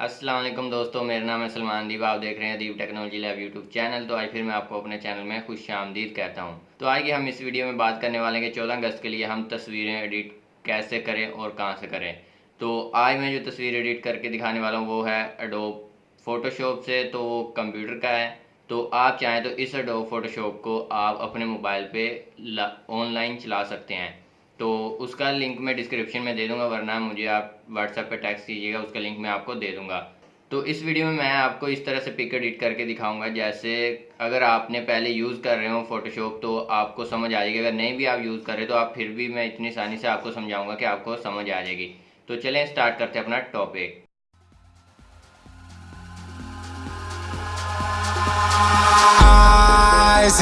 असलम दोस्तों, मेरा नाम है सलमान दीप, आप देख रहे हैं Deep technology lab YouTube channel. तो आज फिर मैं आपको अपने चैनल में खुश आमदीद कहता हूँ। तो की हम इस वीडियो में बात करने वाले हैं कि चौदह अगस्त के लिए हम तस्वीरें एडिट कैसे करें और कहाँ से करें। तो आज मैं जो तस्वीर एडिट करके दिखाने वाला हूँ, वो है अडोब फोटोशॉप से तो वो कंप्यूटर का है। तो आप चाहें तो इस अडोब फोटोशॉप को आप अपने मोबाइल पर ऑनलाइन चला सकते हैं। तो उसका लिंक मैं डिस्क्रिप्शन में दे दूँगा, वरना मुझे आप व्हाट्सएप पे टैक्स कीजिएगा, उसका लिंक मैं आपको दे दूँगा। तो इस वीडियो में मैं आपको इस तरह से पिक एडिट करके दिखाऊँगा, जैसे अगर आपने पहले यूज़ कर रहे हो फोटोशॉप तो आपको समझ आ जाएगी। अगर नहीं भी आप यूज़ कर रहे तो आप फिर भी मैं इतनी आसानी से आपको समझाऊँगा कि आपको समझ आ जाएगी। तो चलें स्टार्ट करते हैं अपना topic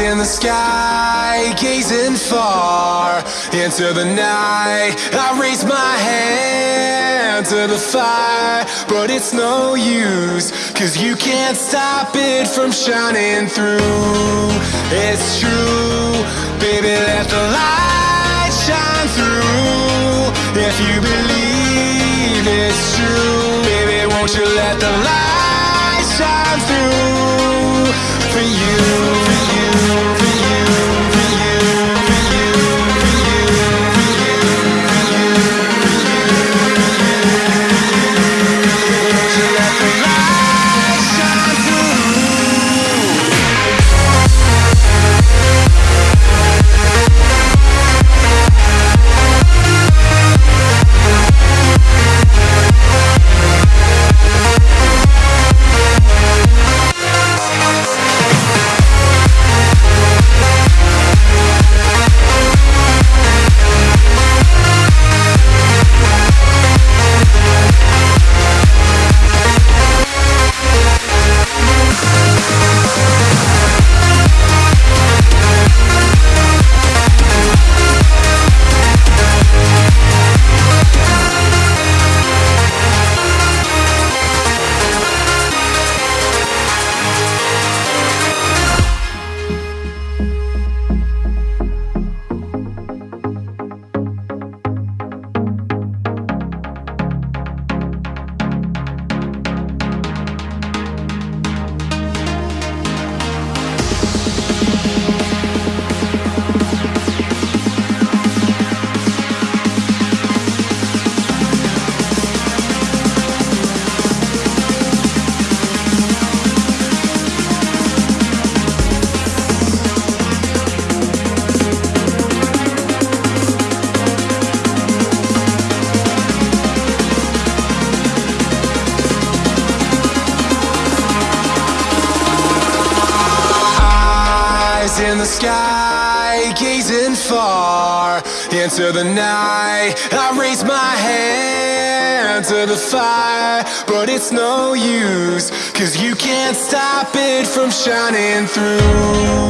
in the sky, gazing far into the night. I raise my hand to the fire, but it's no use, cause you can't stop it from shining through. It's true, baby, let the light shine through. If you believe it's true, baby, won't you let the light shine through for you? In the sky, gazing far into the night. I raise my hand to the fire, but it's no use, cause you can't stop it from shining through.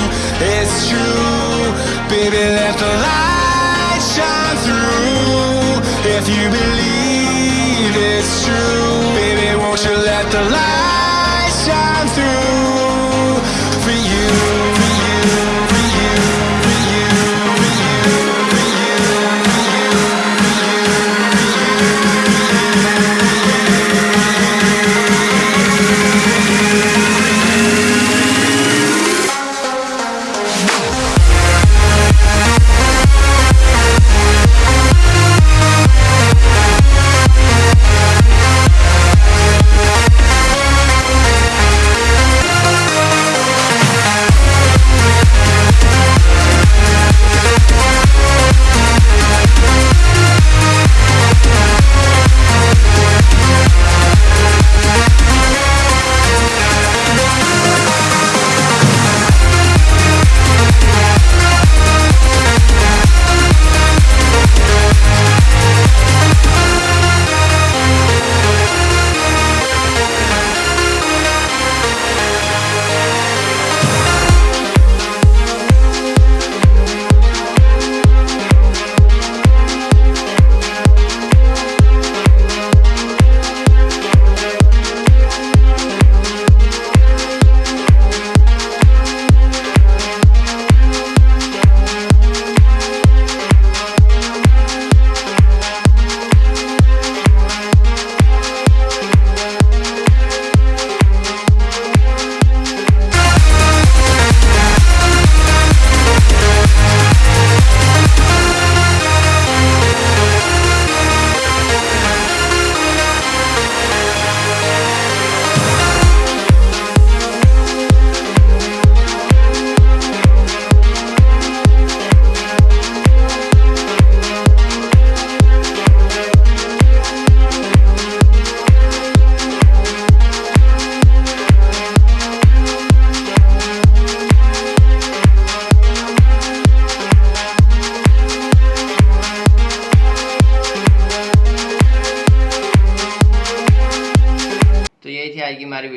It's true, baby, let the light shine through. If you believe it's true,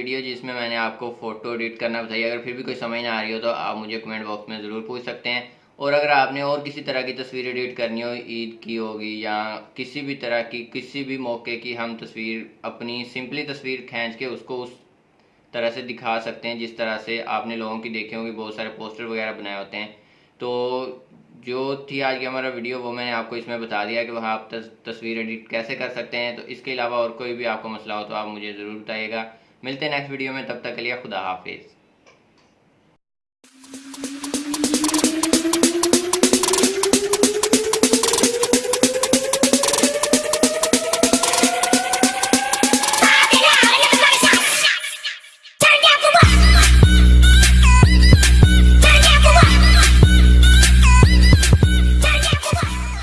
video जिसमें मैंने आपको photo edit करना बताई। अगर फिर भी कोई समझ ना आ रही हो तो आप मुझे कमेंट बॉक्स में ज़रूर पूछ सकते हैं। और अगर आपने और किसी तरह की तस्वीर एडिट करनी हो, ईद की होगी या किसी भी तरह की, किसी भी मौके की हम तस्वीर, अपनी सिंपली तस्वीर खींच के उसको उस तरह से दिखा सकते हैं, जिस तरह से आपने लोगों की देखे होंगे, बहुत सारे पोस्टर वगैरह बनाए होते हैं। तो जो थी आज की हमारा वीडियो, वो मैंने आपको इसमें बता दिया कि वहाँ आप तस्वीर एडिट कैसे कर सकते हैं। तो इसके अलावा और कोई भी आपको मसला हो तो आप मुझे ज़रूर बताइएगा। मिलते हैं नेक्स्ट वीडियो में तब तक के लिए खुदा हाफिज़।